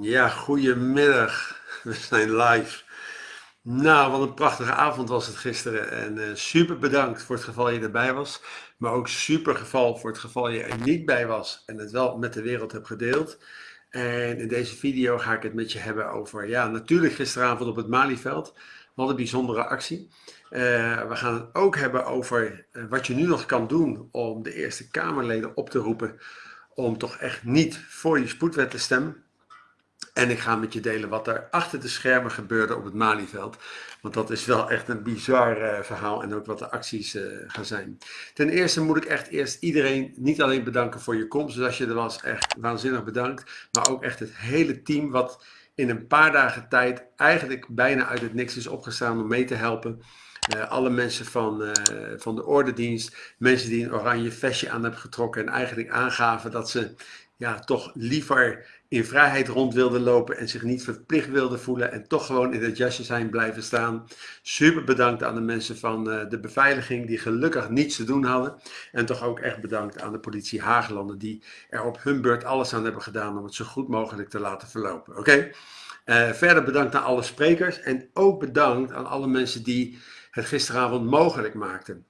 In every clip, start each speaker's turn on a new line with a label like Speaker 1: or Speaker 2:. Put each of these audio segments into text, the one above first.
Speaker 1: Ja, goedemiddag. We zijn live. Nou, wat een prachtige avond was het gisteren. En uh, super bedankt voor het geval je erbij was. Maar ook super geval voor het geval je er niet bij was en het wel met de wereld hebt gedeeld. En in deze video ga ik het met je hebben over, ja, natuurlijk gisteravond op het Malieveld. Wat een bijzondere actie. Uh, we gaan het ook hebben over uh, wat je nu nog kan doen om de Eerste Kamerleden op te roepen om toch echt niet voor die spoedwet te stemmen. En ik ga met je delen wat er achter de schermen gebeurde op het Malieveld. Want dat is wel echt een bizar uh, verhaal en ook wat de acties uh, gaan zijn. Ten eerste moet ik echt eerst iedereen niet alleen bedanken voor je komst. Dus als je er was, echt waanzinnig bedankt. Maar ook echt het hele team wat in een paar dagen tijd eigenlijk bijna uit het niks is opgestaan om mee te helpen. Uh, alle mensen van, uh, van de ordendienst, mensen die een oranje vestje aan hebben getrokken en eigenlijk aangaven dat ze ja, toch liever in vrijheid rond wilden lopen en zich niet verplicht wilden voelen en toch gewoon in het jasje zijn blijven staan. Super bedankt aan de mensen van uh, de beveiliging die gelukkig niets te doen hadden. En toch ook echt bedankt aan de politie Haaglanden die er op hun beurt alles aan hebben gedaan om het zo goed mogelijk te laten verlopen. Oké? Okay? verder bedankt aan alle sprekers en ook bedankt aan alle mensen die het gisteravond mogelijk maakten.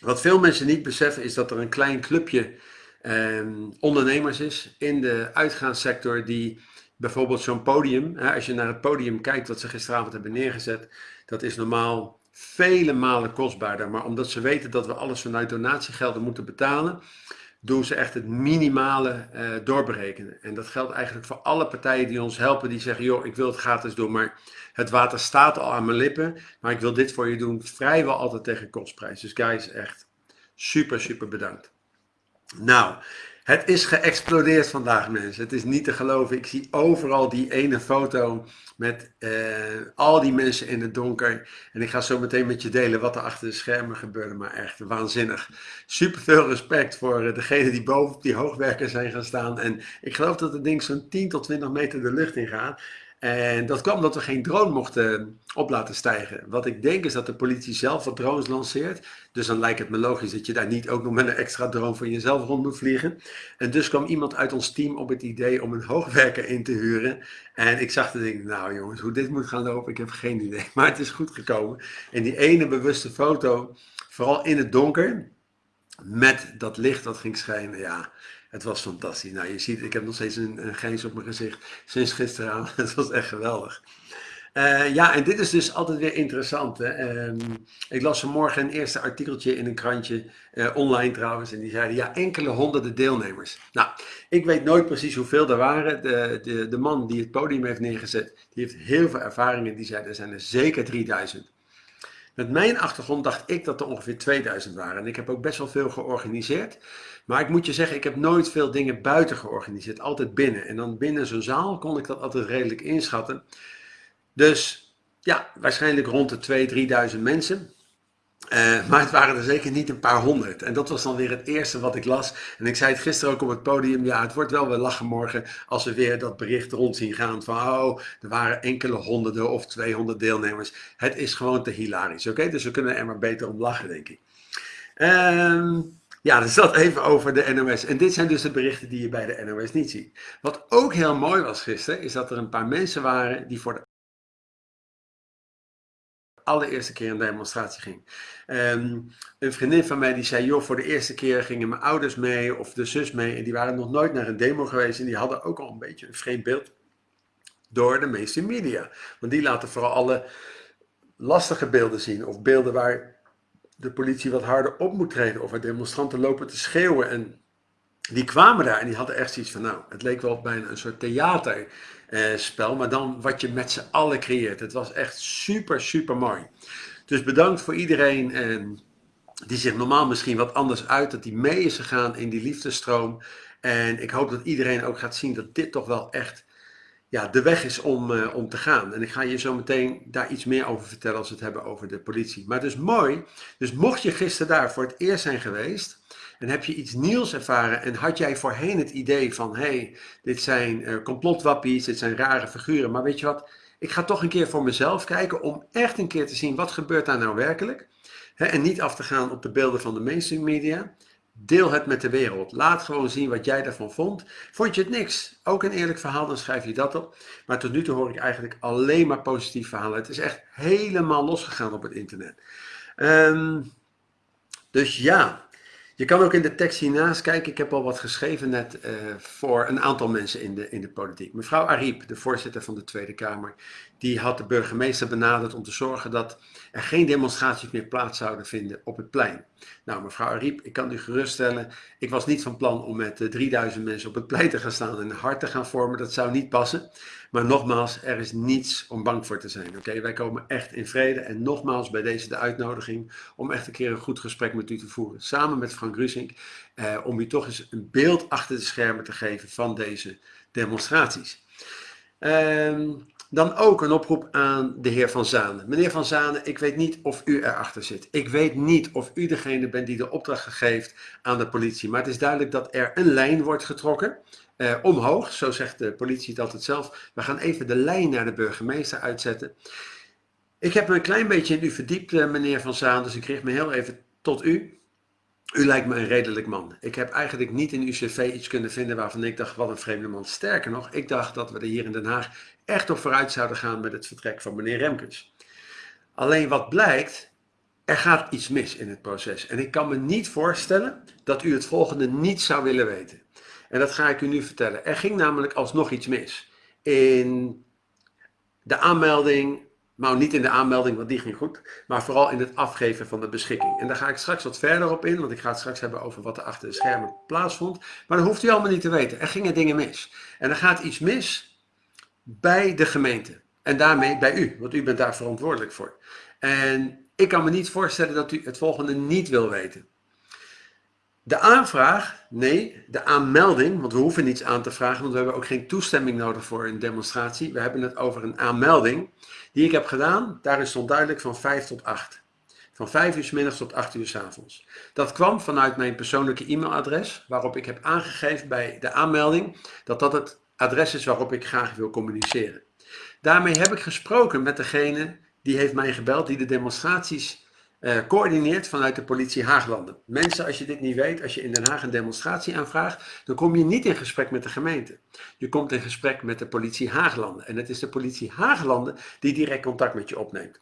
Speaker 1: Wat veel mensen niet beseffen is dat er een klein clubje eh, ondernemers is in de uitgaanssector die bijvoorbeeld zo'n podium, hè, als je naar het podium kijkt wat ze gisteravond hebben neergezet, dat is normaal vele malen kostbaarder. Maar omdat ze weten dat we alles vanuit donatiegelden moeten betalen, doen ze echt het minimale uh, doorberekenen. En dat geldt eigenlijk voor alle partijen die ons helpen, die zeggen, joh, ik wil het gratis doen, maar het water staat al aan mijn lippen, maar ik wil dit voor je doen, vrijwel altijd tegen kostprijs. Dus guys, echt super, super bedankt. Nou, het is geëxplodeerd vandaag mensen. Het is niet te geloven. Ik zie overal die ene foto met uh, al die mensen in het donker. En ik ga zo meteen met je delen wat er achter de schermen gebeurde. Maar echt waanzinnig. Super veel respect voor degenen die boven op die hoogwerker zijn gaan staan. En ik geloof dat het ding zo'n 10 tot 20 meter de lucht in gaat. En dat kwam omdat we geen drone mochten op laten stijgen. Wat ik denk is dat de politie zelf wat drones lanceert. Dus dan lijkt het me logisch dat je daar niet ook nog met een extra drone voor jezelf rond moet vliegen. En dus kwam iemand uit ons team op het idee om een hoogwerker in te huren. En ik zag de ding, nou jongens, hoe dit moet gaan lopen, ik heb geen idee. Maar het is goed gekomen. En die ene bewuste foto, vooral in het donker, met dat licht dat ging schijnen, ja, het was fantastisch. Nou, je ziet, ik heb nog steeds een, een op mijn gezicht sinds gisteravond. Het was echt geweldig. Uh, ja, en dit is dus altijd weer interessant. Hè? Um, ik las vanmorgen een eerste artikeltje in een krantje, uh, online trouwens, en die zeiden ja, enkele honderden deelnemers. Nou, ik weet nooit precies hoeveel er waren. De, de, de man die het podium heeft neergezet, die heeft heel veel ervaringen. Die zei er zijn er zeker 3000. Met mijn achtergrond dacht ik dat er ongeveer 2000 waren. En ik heb ook best wel veel georganiseerd. Maar ik moet je zeggen, ik heb nooit veel dingen buiten georganiseerd. Altijd binnen. En dan binnen zo'n zaal kon ik dat altijd redelijk inschatten. Dus ja, waarschijnlijk rond de 2.000, 3.000 mensen. Uh, maar het waren er zeker niet een paar honderd. En dat was dan weer het eerste wat ik las. En ik zei het gisteren ook op het podium. Ja, het wordt wel weer lachen morgen als we weer dat bericht rond zien gaan. Van oh, er waren enkele honderden of 200 deelnemers. Het is gewoon te hilarisch. Oké, dus we kunnen er maar beter om lachen, denk ik. Ehm, ja, dus dat even over de NOS. En dit zijn dus de berichten die je bij de NOS niet ziet. Wat ook heel mooi was gisteren, is dat er een paar mensen waren die voor de allereerste keer een demonstratie ging. Um, een vriendin van mij die zei, joh, voor de eerste keer gingen mijn ouders mee of de zus mee en die waren nog nooit naar een demo geweest en die hadden ook al een beetje een vreemd beeld door de meeste media. Want die laten vooral alle lastige beelden zien of beelden waar de politie wat harder op moet treden of waar demonstranten lopen te schreeuwen en die kwamen daar en die hadden echt zoiets van, nou, het leek wel bijna een soort theaterspel, maar dan wat je met z'n allen creëert. Het was echt super, super mooi. Dus bedankt voor iedereen eh, die zich normaal misschien wat anders uit, dat die mee is gegaan in die liefdestroom. En ik hoop dat iedereen ook gaat zien dat dit toch wel echt ja, de weg is om, uh, om te gaan. En ik ga je zo meteen daar iets meer over vertellen als we het hebben over de politie. Maar het is mooi. Dus mocht je gisteren daar voor het eerst zijn geweest, en heb je iets nieuws ervaren en had jij voorheen het idee van, hé, hey, dit zijn uh, complotwappies, dit zijn rare figuren, maar weet je wat, ik ga toch een keer voor mezelf kijken om echt een keer te zien wat gebeurt daar nou werkelijk. Hè, en niet af te gaan op de beelden van de mainstream media. Deel het met de wereld. Laat gewoon zien wat jij ervan vond. Vond je het niks? Ook een eerlijk verhaal, dan schrijf je dat op. Maar tot nu toe hoor ik eigenlijk alleen maar positief verhalen. Het is echt helemaal losgegaan op het internet. Um, dus ja, je kan ook in de tekst hiernaast kijken. Ik heb al wat geschreven net uh, voor een aantal mensen in de, in de politiek. Mevrouw Ariep, de voorzitter van de Tweede Kamer, die had de burgemeester benaderd om te zorgen dat er geen demonstraties meer plaats zouden vinden op het plein. Nou, mevrouw Ariep, ik kan u geruststellen, ik was niet van plan om met 3000 mensen op het plein te gaan staan en een hart te gaan vormen. Dat zou niet passen. Maar nogmaals, er is niets om bang voor te zijn. Oké, wij komen echt in vrede. En nogmaals, bij deze de uitnodiging om echt een keer een goed gesprek met u te voeren. Samen met Frank Rusink. Eh, om u toch eens een beeld achter de schermen te geven van deze demonstraties. Ehm, dan ook een oproep aan de heer Van Zanen. Meneer Van Zanen, ik weet niet of u erachter zit. Ik weet niet of u degene bent die de opdracht geeft aan de politie. Maar het is duidelijk dat er een lijn wordt getrokken. Uh, omhoog, zo zegt de politie het altijd zelf. We gaan even de lijn naar de burgemeester uitzetten. Ik heb me een klein beetje in u verdiept, uh, meneer Van Zaan, dus ik richt me heel even tot u. U lijkt me een redelijk man. Ik heb eigenlijk niet in uw cv iets kunnen vinden waarvan ik dacht, wat een vreemde man. Sterker nog, ik dacht dat we er hier in Den Haag echt op vooruit zouden gaan met het vertrek van meneer Remkes. Alleen wat blijkt, er gaat iets mis in het proces. En ik kan me niet voorstellen dat u het volgende niet zou willen weten. En dat ga ik u nu vertellen. Er ging namelijk alsnog iets mis. In de aanmelding, nou niet in de aanmelding, want die ging goed, maar vooral in het afgeven van de beschikking. En daar ga ik straks wat verder op in, want ik ga het straks hebben over wat er achter de schermen plaatsvond. Maar dat hoeft u allemaal niet te weten. Er gingen dingen mis. En er gaat iets mis bij de gemeente. En daarmee bij u, want u bent daar verantwoordelijk voor. En ik kan me niet voorstellen dat u het volgende niet wil weten. De aanvraag, nee, de aanmelding, want we hoeven niets aan te vragen, want we hebben ook geen toestemming nodig voor een demonstratie. We hebben het over een aanmelding die ik heb gedaan. Daarin stond duidelijk van 5 tot 8. Van 5 uur s middags tot 8 uur s avonds. Dat kwam vanuit mijn persoonlijke e-mailadres, waarop ik heb aangegeven bij de aanmelding dat dat het adres is waarop ik graag wil communiceren. Daarmee heb ik gesproken met degene die heeft mij gebeld, die de demonstraties uh, coördineert vanuit de politie Haaglanden. Mensen, als je dit niet weet, als je in Den Haag een demonstratie aanvraagt, dan kom je niet in gesprek met de gemeente. Je komt in gesprek met de politie Haaglanden. En het is de politie Haaglanden die direct contact met je opneemt.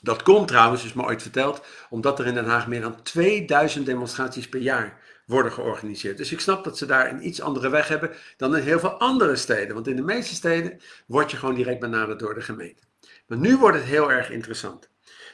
Speaker 1: Dat komt trouwens, is me ooit verteld, omdat er in Den Haag meer dan 2000 demonstraties per jaar worden georganiseerd. Dus ik snap dat ze daar een iets andere weg hebben dan in heel veel andere steden. Want in de meeste steden word je gewoon direct benaderd door de gemeente. Maar nu wordt het heel erg interessant.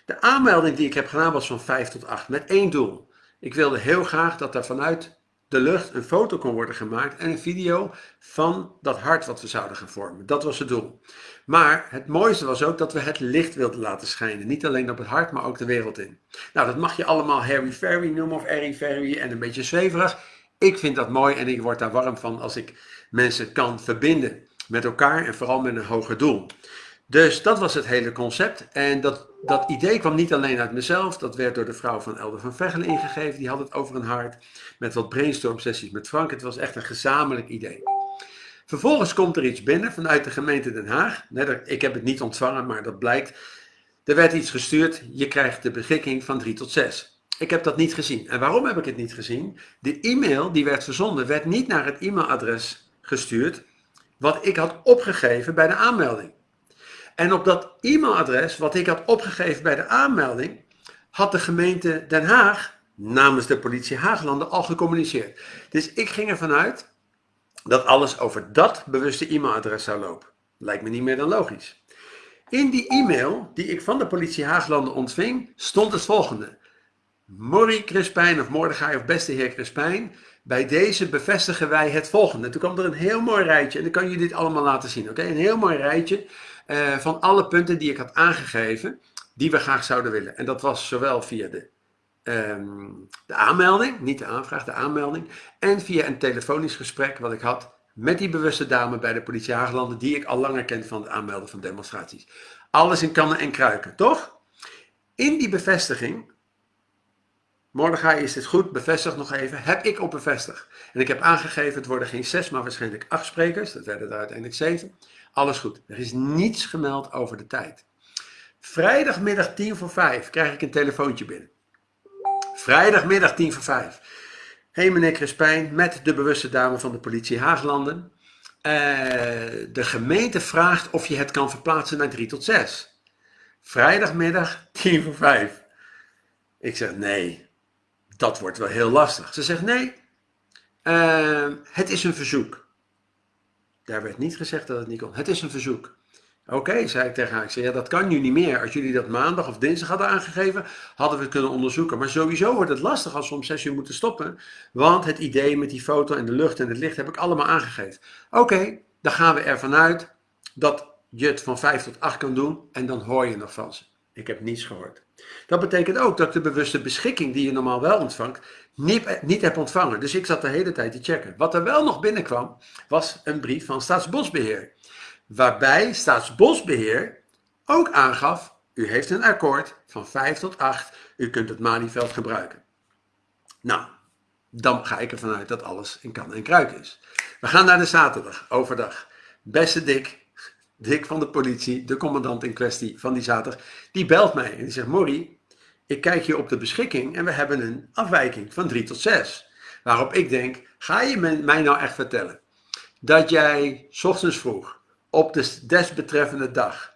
Speaker 1: De aanmelding die ik heb gedaan was van 5 tot 8 met één doel. Ik wilde heel graag dat er vanuit de lucht een foto kon worden gemaakt en een video van dat hart wat we zouden gaan vormen. Dat was het doel. Maar het mooiste was ook dat we het licht wilden laten schijnen. Niet alleen op het hart, maar ook de wereld in. Nou, dat mag je allemaal Harry Ferry noemen of Harry Ferry en een beetje zweverig. Ik vind dat mooi en ik word daar warm van als ik mensen kan verbinden met elkaar en vooral met een hoger doel. Dus dat was het hele concept. En dat, dat idee kwam niet alleen uit mezelf. Dat werd door de vrouw van Elder van Vegelen ingegeven. Die had het over een hart. Met wat brainstorm sessies met Frank. Het was echt een gezamenlijk idee. Vervolgens komt er iets binnen vanuit de gemeente Den Haag. Ik heb het niet ontvangen, maar dat blijkt. Er werd iets gestuurd. Je krijgt de beschikking van 3 tot 6. Ik heb dat niet gezien. En waarom heb ik het niet gezien? De e-mail die werd verzonden werd niet naar het e-mailadres gestuurd wat ik had opgegeven bij de aanmelding. En op dat e-mailadres, wat ik had opgegeven bij de aanmelding, had de gemeente Den Haag namens de politie Haaglanden al gecommuniceerd. Dus ik ging ervan uit dat alles over dat bewuste e-mailadres zou lopen. Lijkt me niet meer dan logisch. In die e-mail die ik van de politie Haaglanden ontving, stond het volgende. Morrie Crispijn of Mordechai of beste heer Crispijn, bij deze bevestigen wij het volgende. Toen kwam er een heel mooi rijtje en dan kan je dit allemaal laten zien. Oké, Een heel mooi rijtje uh, van alle punten die ik had aangegeven, die we graag zouden willen. En dat was zowel via de, um, de aanmelding, niet de aanvraag, de aanmelding, en via een telefonisch gesprek wat ik had met die bewuste dame bij de politie Haaglanden, die ik al langer ken van het aanmelden van demonstraties. Alles in kannen en kruiken, toch? In die bevestiging Mordechai, is dit goed? Bevestig nog even. Heb ik op bevestigd. En ik heb aangegeven, het worden geen zes, maar waarschijnlijk acht sprekers. Dat werden er uiteindelijk zeven. Alles goed. Er is niets gemeld over de tijd. Vrijdagmiddag tien voor vijf krijg ik een telefoontje binnen. Vrijdagmiddag tien voor vijf. hey meneer Crespijn, met de bewuste dame van de politie Haaglanden. Eh, de gemeente vraagt of je het kan verplaatsen naar 3 tot 6. Vrijdagmiddag 10 voor 5. Ik zeg nee, dat wordt wel heel lastig. Ze zegt nee, uh, het is een verzoek. Daar werd niet gezegd dat het niet kon. Het is een verzoek. Oké, zei ik tegen haar. Ik zei, ja, dat kan nu niet meer. Als jullie dat maandag of dinsdag hadden aangegeven, hadden we het kunnen onderzoeken. Maar sowieso wordt het lastig als we om zes uur moeten stoppen. Want het idee met die foto en de lucht en het licht heb ik allemaal aangegeven. Oké, dan gaan we ervan uit dat je het van vijf tot acht kan doen. En dan hoor je nog van ze. Ik heb niets gehoord. Dat betekent ook dat ik de bewuste beschikking die je normaal wel ontvangt, niet, niet heb ontvangen. Dus ik zat de hele tijd te checken. Wat er wel nog binnenkwam, was een brief van Staatsbosbeheer waarbij Staatsbosbeheer ook aangaf, u heeft een akkoord van 5 tot 8, u kunt het Malieveld gebruiken. Nou, dan ga ik ervan uit dat alles in kan en kruik is. We gaan naar de zaterdag, overdag. Beste Dick, Dick van de politie, de commandant in kwestie van die zaterdag, die belt mij en die zegt, Morrie, ik kijk hier op de beschikking en we hebben een afwijking van 3 tot 6. Waarop ik denk, ga je mij nou echt vertellen dat jij ochtends vroeg op de desbetreffende dag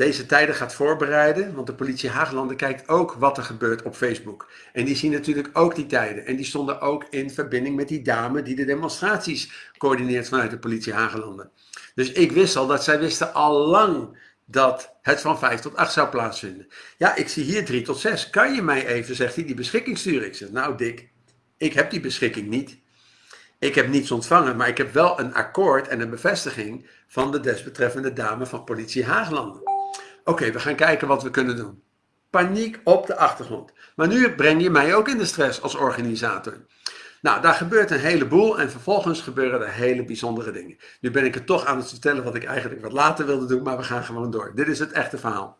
Speaker 1: deze tijden gaat voorbereiden, want de politie Haaglanden kijkt ook wat er gebeurt op Facebook. En die zien natuurlijk ook die tijden. En die stonden ook in verbinding met die dame die de demonstraties coördineert vanuit de politie Haaglanden. Dus ik wist al dat zij wisten al lang dat het van 5 tot 8 zou plaatsvinden. Ja, ik zie hier 3 tot 6. Kan je mij even, zegt hij, die beschikking sturen? Ik zeg, nou Dick, ik heb die beschikking niet. Ik heb niets ontvangen, maar ik heb wel een akkoord en een bevestiging van de desbetreffende dame van politie Haaglanden. Oké, we gaan kijken wat we kunnen doen. Paniek op de achtergrond. Maar nu breng je mij ook in de stress als organisator. Nou, daar gebeurt een heleboel en vervolgens gebeuren er hele bijzondere dingen. Nu ben ik het toch aan het vertellen wat ik eigenlijk wat later wilde doen, maar we gaan gewoon door. Dit is het echte verhaal.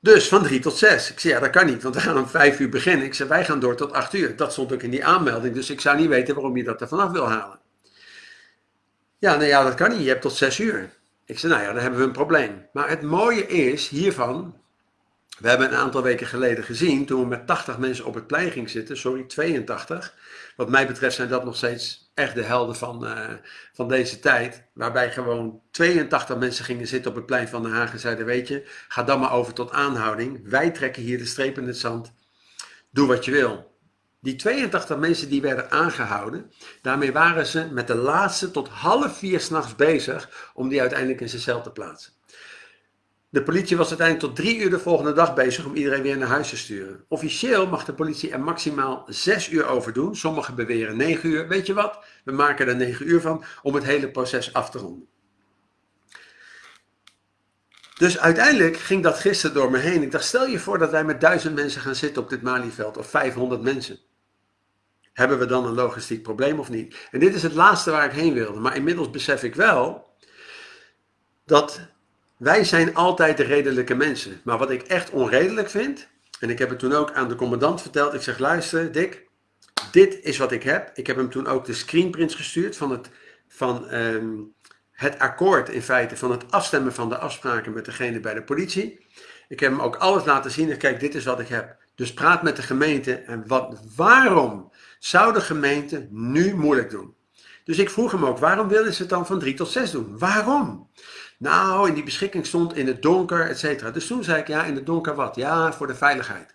Speaker 1: Dus van 3 tot 6. Ik zei, ja, dat kan niet, want we gaan om 5 uur beginnen. Ik zei, wij gaan door tot 8 uur. Dat stond ook in die aanmelding, dus ik zou niet weten waarom je dat er vanaf wil halen. Ja, nou ja, dat kan niet. Je hebt tot 6 uur. Ik zei, nou ja, dan hebben we een probleem. Maar het mooie is hiervan, we hebben een aantal weken geleden gezien, toen we met 80 mensen op het plein gingen zitten, sorry, 82. Wat mij betreft zijn dat nog steeds echt de helden van, uh, van deze tijd. Waarbij gewoon 82 mensen gingen zitten op het plein van Den Haag en zeiden, weet je, ga dan maar over tot aanhouding. Wij trekken hier de streep in het zand. Doe wat je wil. Die 82 mensen die werden aangehouden, daarmee waren ze met de laatste tot half vier s'nachts bezig om die uiteindelijk in zijn cel te plaatsen. De politie was uiteindelijk tot drie uur de volgende dag bezig om iedereen weer naar huis te sturen. Officieel mag de politie er maximaal zes uur over doen. Sommigen beweren negen uur. Weet je wat? We maken er negen uur van om het hele proces af te ronden. Dus uiteindelijk ging dat gisteren door me heen. Ik dacht, stel je voor dat wij met duizend mensen gaan zitten op dit Malieveld of 500 mensen. Hebben we dan een logistiek probleem of niet? En dit is het laatste waar ik heen wilde. Maar inmiddels besef ik wel dat wij zijn altijd de redelijke mensen. Maar wat ik echt onredelijk vind, en ik heb het toen ook aan de commandant verteld. Ik zeg, luister Dick, dit is wat ik heb. Ik heb hem toen ook de screenprints gestuurd van het, van, ehm, het akkoord in feite, van het afstemmen van de afspraken met degene bij de politie. Ik heb hem ook alles laten zien en kijk, dit is wat ik heb. Dus praat met de gemeente en wat, waarom zou de gemeente nu moeilijk doen? Dus ik vroeg hem ook, waarom willen ze het dan van 3 tot 6 doen? Waarom? Nou, in die beschikking stond in het donker, et cetera. Dus toen zei ik, ja, in het donker wat? Ja, voor de veiligheid.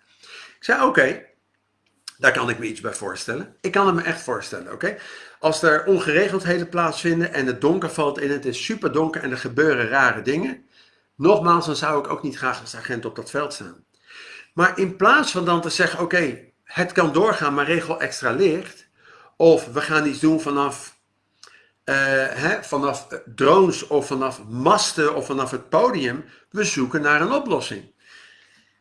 Speaker 1: Ik zei, oké, daar kan ik me iets bij voorstellen. Ik kan het me echt voorstellen, oké? Als er ongeregeldheden plaatsvinden en het donker valt in, het is super donker en er gebeuren rare dingen. Nogmaals, dan zou ik ook niet graag als agent op dat veld staan. Maar in plaats van dan te zeggen, oké, het kan doorgaan, maar regel extra licht. Of we gaan iets doen vanaf uh, hè, vanaf drones of vanaf masten of vanaf het podium, we zoeken naar een oplossing.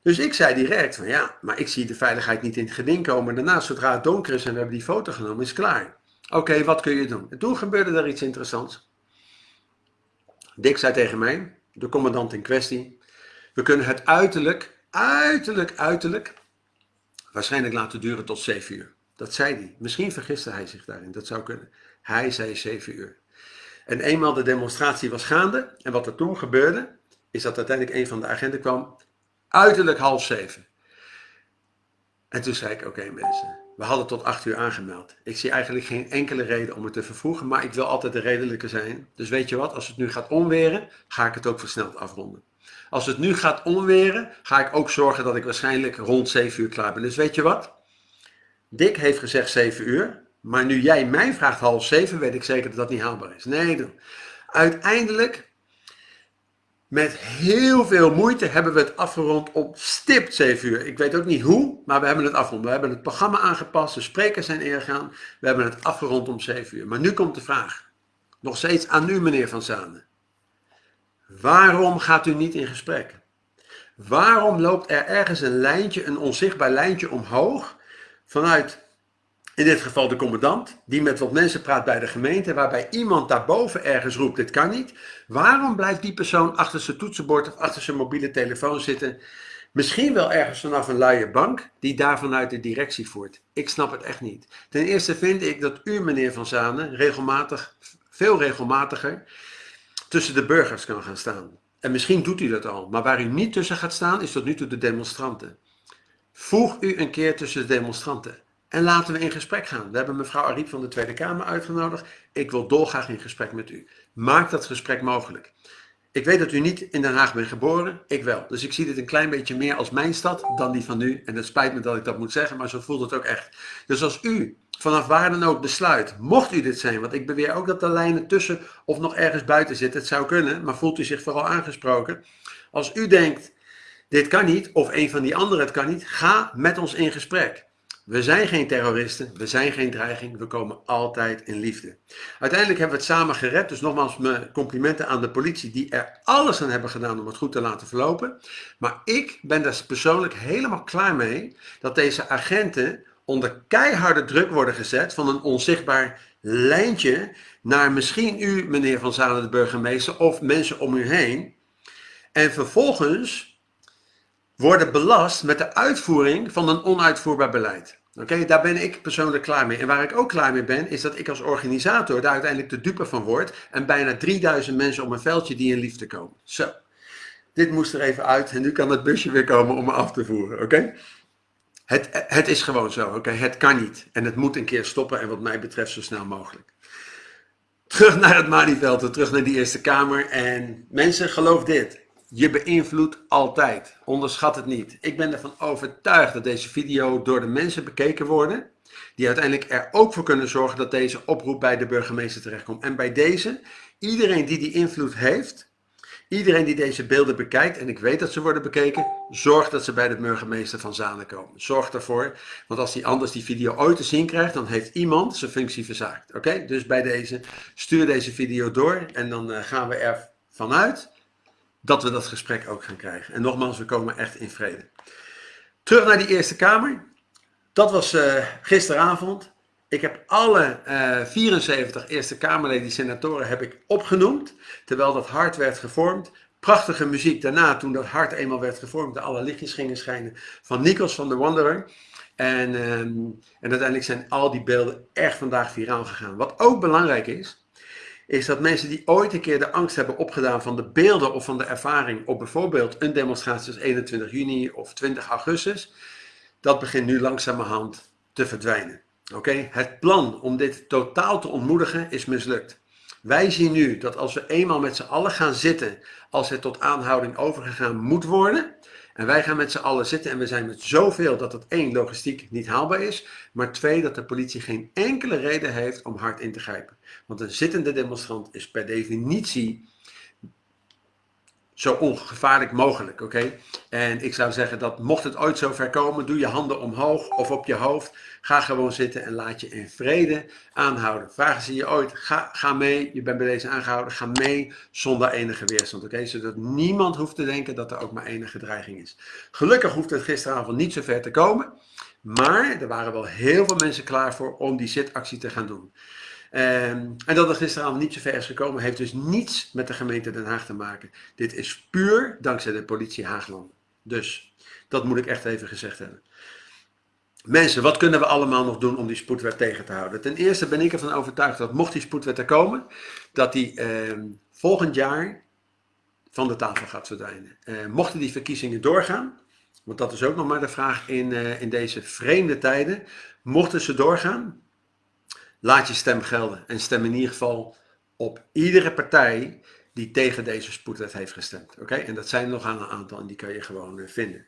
Speaker 1: Dus ik zei direct van ja, maar ik zie de veiligheid niet in het geding komen. Daarna, zodra het donker is en we hebben die foto genomen, is klaar. Oké, wat kun je doen? En toen gebeurde er iets interessants. Dick zei tegen mij, de commandant in kwestie, we kunnen het uiterlijk, uiterlijk, uiterlijk, waarschijnlijk laten duren tot 7 uur. Dat zei hij. Misschien vergiste hij zich daarin, dat zou kunnen. Hij zei 7 uur. En eenmaal de demonstratie was gaande, en wat er toen gebeurde, is dat uiteindelijk een van de agenten kwam, uiterlijk half zeven. En toen zei ik, oké mensen, we hadden tot 8 uur aangemeld. Ik zie eigenlijk geen enkele reden om het te vervroegen, maar ik wil altijd de redelijke zijn. Dus weet je wat, als het nu gaat onweren, ga ik het ook versneld afronden. Als het nu gaat onweren, ga ik ook zorgen dat ik waarschijnlijk rond 7 uur klaar ben. Dus weet je wat? Dick heeft gezegd 7 uur, maar nu jij mij vraagt half 7, weet ik zeker dat dat niet haalbaar is. Nee, uiteindelijk met heel veel moeite hebben we het afgerond op stipt 7 uur. Ik weet ook niet hoe, maar we hebben het afgerond. We hebben het programma aangepast, de sprekers zijn ingegaan. We hebben het afgerond om 7 uur. Maar nu komt de vraag. Nog steeds aan u, meneer Van Zanen. Waarom gaat u niet in gesprek? Waarom loopt er ergens een lijntje, een onzichtbaar lijntje omhoog vanuit in dit geval de commandant, die met wat mensen praat bij de gemeente, waarbij iemand daarboven ergens roept, dit kan niet. Waarom blijft die persoon achter zijn toetsenbord of achter zijn mobiele telefoon zitten? Misschien wel ergens vanaf een luie bank die daar vanuit de directie voert. Ik snap het echt niet. Ten eerste vind ik dat u, meneer Van Zanen, regelmatig, veel regelmatiger, tussen de burgers kan gaan staan. En misschien doet u dat al, maar waar u niet tussen gaat staan, is tot nu toe de demonstranten. Voeg u een keer tussen de demonstranten. En laten we in gesprek gaan. We hebben mevrouw Ariep van de Tweede Kamer uitgenodigd. Ik wil dolgraag in gesprek met u. Maak dat gesprek mogelijk. Ik weet dat u niet in Den Haag bent geboren, ik wel. Dus ik zie dit een klein beetje meer als mijn stad dan die van u. En het spijt me dat ik dat moet zeggen, maar zo voelt het ook echt. Dus als u vanaf waar dan ook besluit, mocht u dit zijn, want ik beweer ook dat de lijnen tussen of nog ergens buiten zitten, het zou kunnen, maar voelt u zich vooral aangesproken. Als u denkt, dit kan niet, of een van die anderen het kan niet, ga met ons in gesprek. We zijn geen terroristen, we zijn geen dreiging, we komen altijd in liefde. Uiteindelijk hebben we het samen gered, dus nogmaals mijn complimenten aan de politie die er alles aan hebben gedaan om het goed te laten verlopen. Maar ik ben daar persoonlijk helemaal klaar mee dat deze agenten onder keiharde druk worden gezet van een onzichtbaar lijntje naar misschien u, meneer Van Zalen, de burgemeester, of mensen om u heen. En vervolgens worden belast met de uitvoering van een onuitvoerbaar beleid. Oké, daar ben ik persoonlijk klaar mee. En waar ik ook klaar mee ben, is dat ik als organisator daar uiteindelijk de dupe van word. En bijna 3000 mensen op een veldje die in liefde komen. Zo, dit moest er even uit. En nu kan het busje weer komen om me af te voeren. Oké? Het, het is gewoon zo. Oké, het kan niet. En het moet een keer stoppen. En wat mij betreft zo snel mogelijk. Terug naar het Malieveld, terug naar die Eerste Kamer. En mensen, geloof dit. Je beïnvloedt altijd. Onderschat het niet. Ik ben ervan overtuigd dat deze video door de mensen bekeken worden. Die uiteindelijk er ook voor kunnen zorgen dat deze oproep bij de burgemeester terechtkomt. En bij deze, iedereen die die invloed heeft, iedereen die deze beelden bekijkt, en ik weet dat ze worden bekeken, zorg dat ze bij de burgemeester van Zanen komen. Zorg ervoor, want als die anders die video ooit te zien krijgt, dan heeft iemand zijn functie verzaakt. Oké, dus bij deze, stuur deze video door en dan eh, gaan we er vanuit dat we dat gesprek ook gaan krijgen. En nogmaals, we komen echt in vrede. Terug naar die Eerste Kamer. Dat was uh, gisteravond. Ik heb alle uh, 74 Eerste Kamerleden, senatoren, heb ik opgenoemd. Terwijl dat hart werd gevormd. Prachtige muziek daarna, toen dat hart eenmaal werd gevormd, de alle lichtjes gingen schijnen, van Nikos van de Wanderer. En, um, en uiteindelijk zijn al die beelden echt vandaag viraal gegaan. Wat ook belangrijk is, is dat mensen die ooit een keer de angst hebben opgedaan van de beelden of van de ervaring op bijvoorbeeld een demonstratie als 21 juni of 20 augustus, dat begint nu langzamerhand te verdwijnen. Oké, Het plan om dit totaal te ontmoedigen is mislukt. Wij zien nu dat als we eenmaal met z'n allen gaan zitten, als het tot aanhouding overgegaan moet worden, en wij gaan met z'n allen zitten en we zijn met zoveel dat het één, logistiek niet haalbaar is, maar twee, dat de politie geen enkele reden heeft om hard in te grijpen. Want een zittende demonstrant is per definitie zo ongevaarlijk mogelijk, oké? En ik zou zeggen dat mocht het ooit zo ver komen, doe je handen omhoog of op je hoofd. Ga gewoon zitten en laat je in vrede aanhouden. Vragen ze je ooit, ga, ga mee, je bent bij deze aangehouden, ga mee zonder enige weerstand, oké? Zodat niemand hoeft te denken dat er ook maar enige dreiging is. Gelukkig hoeft het gisteravond niet zo ver te komen, maar er waren wel heel veel mensen klaar voor om die zitactie te gaan doen. Um, en dat het gisteravond niet zo ver is gekomen, heeft dus niets met de gemeente Den Haag te maken. Dit is puur dankzij de politie Haagland. Dus, dat moet ik echt even gezegd hebben. Mensen, wat kunnen we allemaal nog doen om die spoedwet tegen te houden? Ten eerste ben ik ervan overtuigd dat mocht die spoedwet er komen, dat die uh, volgend jaar van de tafel gaat verdwijnen. Uh, mochten die verkiezingen doorgaan, Want dat is ook nog maar de vraag in, uh, in deze vreemde tijden. Mochten ze doorgaan, laat je stem gelden. En stem in ieder geval op iedere partij die tegen deze spoedwet heeft gestemd. Oké, en dat zijn nog een aantal en die kan je gewoon uh, vinden.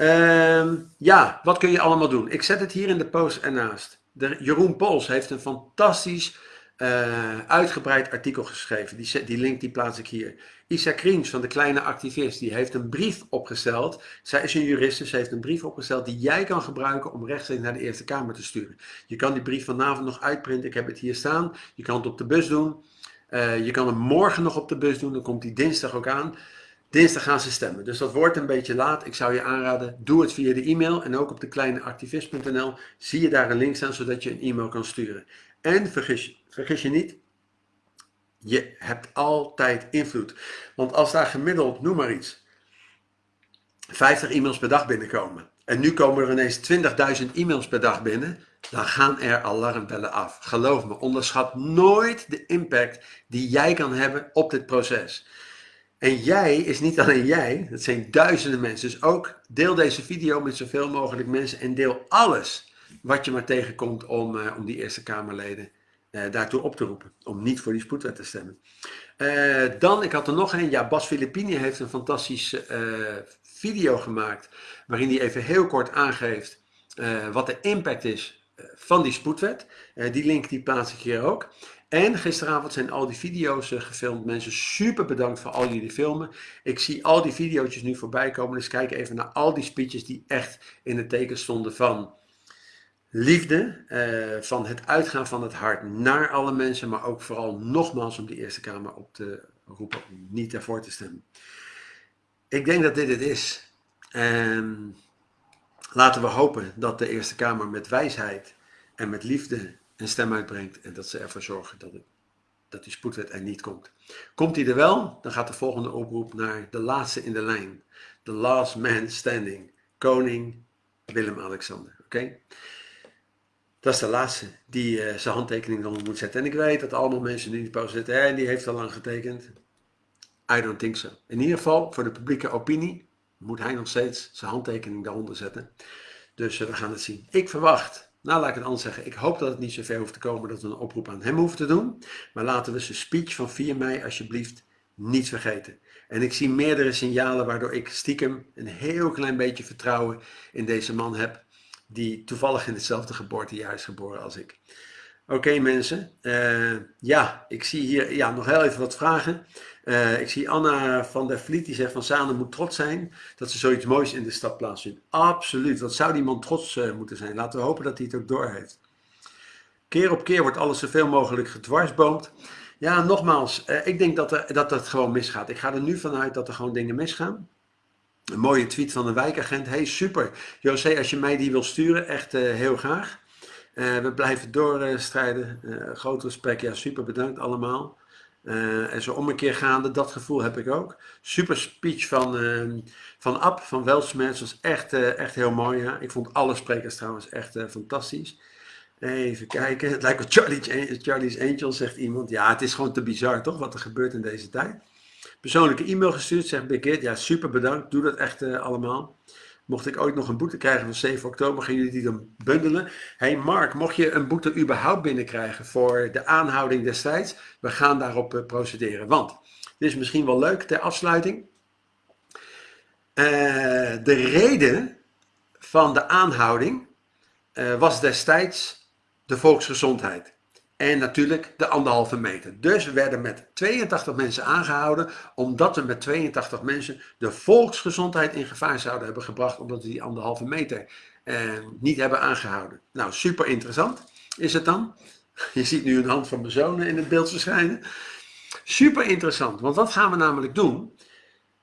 Speaker 1: Uh, ja, wat kun je allemaal doen? Ik zet het hier in de post ernaast. De, Jeroen Pols heeft een fantastisch uh, uitgebreid artikel geschreven. Die, die link die plaats ik hier. Isa Kriens van de Kleine Activist, die heeft een brief opgesteld. Zij is een juriste, ze heeft een brief opgesteld die jij kan gebruiken om rechtstreeks naar de Eerste Kamer te sturen. Je kan die brief vanavond nog uitprinten, ik heb het hier staan. Je kan het op de bus doen. Uh, je kan hem morgen nog op de bus doen, dan komt die dinsdag ook aan. Dinsdag gaan ze stemmen, dus dat wordt een beetje laat. Ik zou je aanraden, doe het via de e-mail en ook op de kleineactivist.nl zie je daar een link staan zodat je een e-mail kan sturen. En vergis, vergis je niet, je hebt altijd invloed. Want als daar gemiddeld, noem maar iets, 50 e-mails per dag binnenkomen. En nu komen er ineens 20.000 e-mails per dag binnen. Dan gaan er alarmbellen af. Geloof me, onderschat nooit de impact die jij kan hebben op dit proces. En jij is niet alleen jij, dat zijn duizenden mensen. Dus ook deel deze video met zoveel mogelijk mensen en deel alles wat je maar tegenkomt om, uh, om die Eerste Kamerleden uh, daartoe op te roepen. Om niet voor die spoedwet te stemmen. Uh, dan, ik had er nog een. Ja, Bas Filippini heeft een fantastische video gemaakt. Waarin hij even heel kort aangeeft wat de impact is van die spoedwet. die link die plaats ik hier ook. En gisteravond zijn al die video's gefilmd. Mensen, super bedankt voor al jullie filmen. Ik zie al die video's nu voorbij komen. Dus kijk even naar al die speeches die echt in het teken stonden van liefde, uh, van het uitgaan van het hart naar alle mensen, maar ook vooral nogmaals om de Eerste Kamer op te roepen om niet ervoor te stemmen. Ik denk dat dit het is. En laten we hopen dat de Eerste Kamer met wijsheid en met liefde een stem uitbrengt en dat ze ervoor zorgen dat, dat die spoedwet er niet komt. Komt die er wel, dan gaat de volgende oproep naar de laatste in de lijn. The last man standing. Koning Willem-Alexander. Oké? Dat is de laatste die uh, zijn handtekening eronder moet zetten. En ik weet dat allemaal mensen die in de post zitten, en die heeft al lang getekend. I don't think so. In ieder geval, voor de publieke opinie, moet hij nog steeds zijn handtekening daaronder zetten. Dus uh, we gaan het zien. Ik verwacht, nou laat ik het anders zeggen, ik hoop dat het niet zo ver hoeft te komen dat we een oproep aan hem hoeven te doen. Maar laten we zijn speech van 4 mei alsjeblieft niet vergeten. En ik zie meerdere signalen waardoor ik stiekem een heel klein beetje vertrouwen in deze man heb die toevallig in hetzelfde geboortejaar is geboren als ik. Oké mensen, uh, ja, ik zie hier ja, nog heel even wat vragen. Uh, ik zie Anna van der Vliet, die zegt van Sanen moet trots zijn dat ze zoiets moois in de stad plaatsvindt. Absoluut, wat zou die man trots uh, moeten zijn? Laten we hopen dat hij het ook doorheeft. Keer op keer wordt alles zoveel mogelijk gedwarsboomd. Ja, nogmaals, ik denk dat, er, dat het gewoon misgaat. Ik ga er nu vanuit dat er gewoon dingen misgaan. Een mooie tweet van de wijkagent. Hey, super. José, als je mij die wil sturen, echt uh, heel graag. Uh, we blijven doorstrijden. Uh, groot respect. Ja, super bedankt allemaal. en zo om een keer gaande, dat gevoel heb ik ook. Super speech van, ehm, van Ab, van Welsmets. was echt, echt heel mooi. Ja. Ik vond alle sprekers trouwens echt fantastisch. Even kijken. Het lijkt wel Charlie, Charlie's Angel, zegt iemand. Ja, het is gewoon te bizar, toch? Wat er gebeurt in deze tijd persoonlijke e-mail gestuurd. Zegt Birgit, ja super bedankt, doe dat echt uh, allemaal. Mocht ik ooit nog een boete krijgen van 7 oktober, gaan jullie die dan bundelen. hey Mark, mocht je een boete überhaupt binnenkrijgen voor de aanhouding destijds, we gaan daarop uh, procederen. Want, dit is misschien wel leuk ter afsluiting. Uh, de reden van de aanhouding was destijds de volksgezondheid. En natuurlijk de anderhalve meter. Dus we werden met 82 mensen aangehouden, omdat we met 82 mensen de volksgezondheid in gevaar zouden hebben gebracht, omdat we die anderhalve meter eh, niet hebben aangehouden. Nou, super interessant is het dan. Je ziet nu een hand van mijn zoon in het beeld verschijnen. Super interessant, want wat gaan we namelijk doen?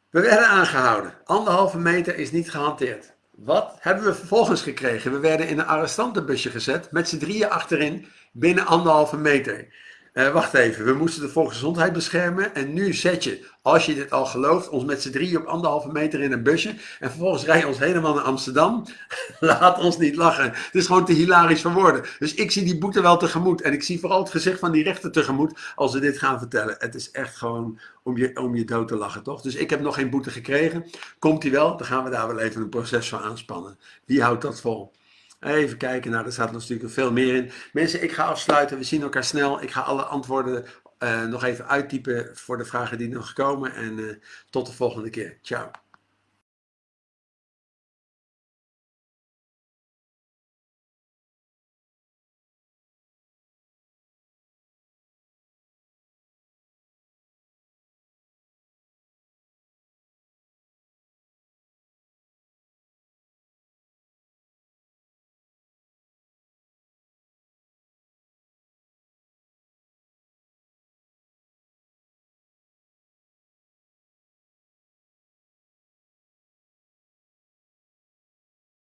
Speaker 1: We werden aangehouden. Anderhalve meter is niet gehanteerd. Wat hebben we vervolgens gekregen? We werden in een arrestantenbusje gezet, met z'n drieën achterin, binnen anderhalve meter. Eh, wacht even, we moesten de volksgezondheid beschermen. En nu zet je, als je dit al gelooft, ons met z'n drieën op anderhalve meter in een busje. En vervolgens rij je ons helemaal naar Amsterdam. Laat ons niet lachen. Het is gewoon te hilarisch voor woorden. Dus ik zie die boete wel tegemoet. En ik zie vooral het gezicht van die rechter tegemoet als ze dit gaan vertellen. Het is echt gewoon om je, om je dood te lachen, toch? Dus ik heb nog geen boete gekregen. Komt die wel, dan gaan we daar wel even een proces voor aanspannen. Wie houdt dat vol? Even kijken, nou, er staat natuurlijk veel meer in. Mensen, ik ga afsluiten. We zien elkaar snel. Ik ga alle antwoorden uh, nog even uittypen voor de vragen die nog komen. En uh, tot de volgende keer. Ciao.